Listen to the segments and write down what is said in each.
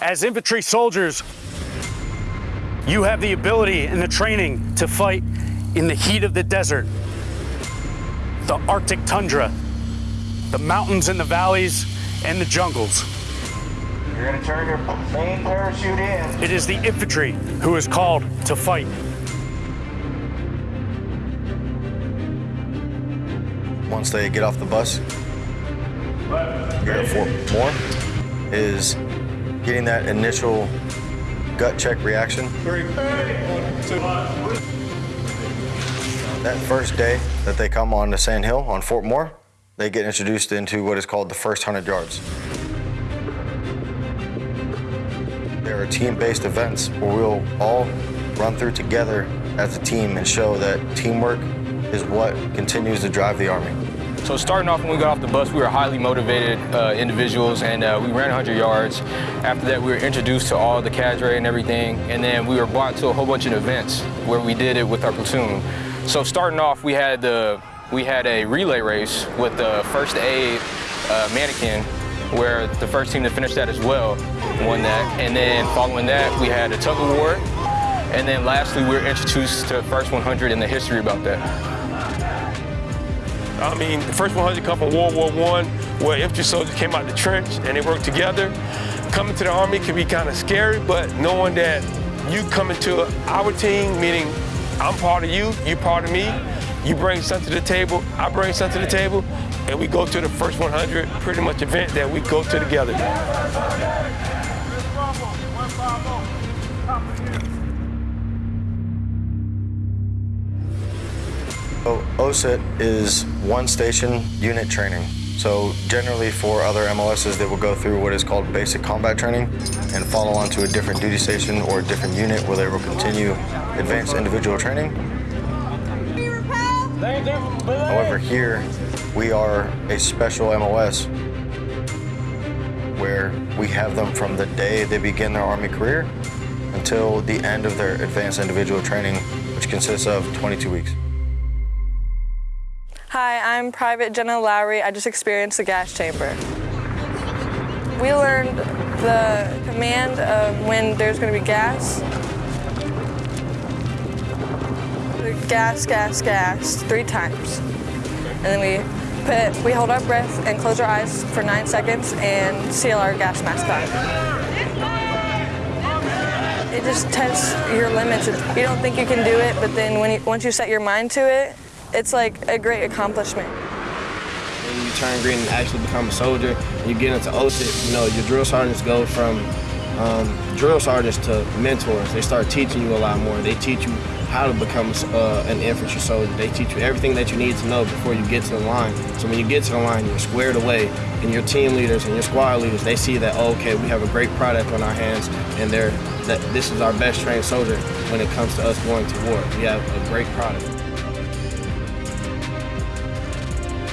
As infantry soldiers, you have the ability and the training to fight in the heat of the desert, the Arctic tundra, the mountains and the valleys, and the jungles. You're gonna turn your main parachute in. It is the infantry who is called to fight. Once they get off the bus, here at Fort is getting that initial gut check reaction. That first day that they come on to Sand Hill on Fort Moore, they get introduced into what is called the first 100 yards. There are team-based events where we'll all run through together as a team and show that teamwork is what continues to drive the Army. So starting off when we got off the bus, we were highly motivated uh, individuals and uh, we ran 100 yards. After that, we were introduced to all the cadre and everything. And then we were brought to a whole bunch of events where we did it with our platoon. So starting off, we had, the, we had a relay race with the first aid uh, mannequin where the first team to finish that as well won that. And then following that, we had a tug of war. And then lastly, we were introduced to the first 100 and the history about that. I mean, the first 100 come from World War I, where infantry soldiers came out the trench and they worked together. Coming to the Army can be kind of scary, but knowing that you come into our team, meaning I'm part of you, you're part of me, you bring something to the table, I bring something to the table, and we go to the first 100 pretty much event that we go to together. So OSUT is one station unit training. So generally for other MOSs, they will go through what is called basic combat training and follow on to a different duty station or a different unit where they will continue advanced individual training. However, here we are a special MOS where we have them from the day they begin their Army career until the end of their advanced individual training, which consists of 22 weeks. Hi, I'm Private Jenna Lowry. I just experienced the gas chamber. We learned the command of when there's going to be gas. Gas, gas, gas, three times. And then we put, we hold our breath and close our eyes for nine seconds and seal our gas mask on. It just tests your limits. You don't think you can do it, but then when you, once you set your mind to it, it's like a great accomplishment. When you turn green and actually become a soldier, you get into OSUT, you know, your drill sergeants go from um, drill sergeants to mentors. They start teaching you a lot more. They teach you how to become uh, an infantry soldier. They teach you everything that you need to know before you get to the line. So when you get to the line, you're squared away, and your team leaders and your squad leaders, they see that, oh, okay, we have a great product on our hands, and they're, that this is our best trained soldier when it comes to us going to war. We have a great product.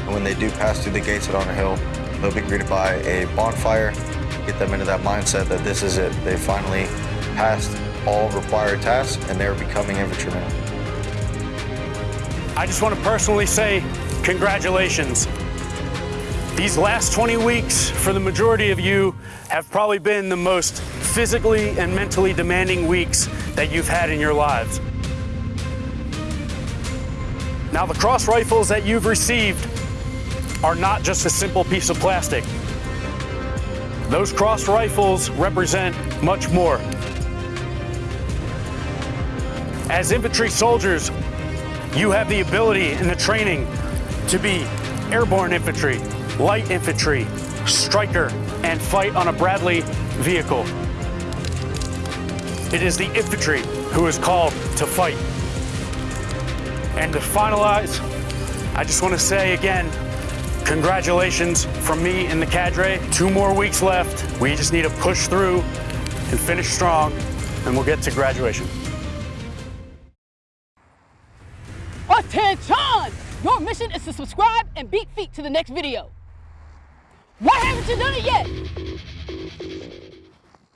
And when they do pass through the gates at Honor Hill, they'll be greeted by a bonfire, get them into that mindset that this is it. They finally passed all required tasks and they're becoming infantrymen. I just want to personally say congratulations. These last 20 weeks, for the majority of you, have probably been the most physically and mentally demanding weeks that you've had in your lives. Now, the cross rifles that you've received are not just a simple piece of plastic. Those cross rifles represent much more. As infantry soldiers, you have the ability and the training to be airborne infantry, light infantry, Stryker, and fight on a Bradley vehicle. It is the infantry who is called to fight. And to finalize, I just want to say again, Congratulations from me and the cadre. Two more weeks left. We just need to push through and finish strong, and we'll get to graduation. Attention! Your mission is to subscribe and beat feet to the next video. Why haven't you done it yet?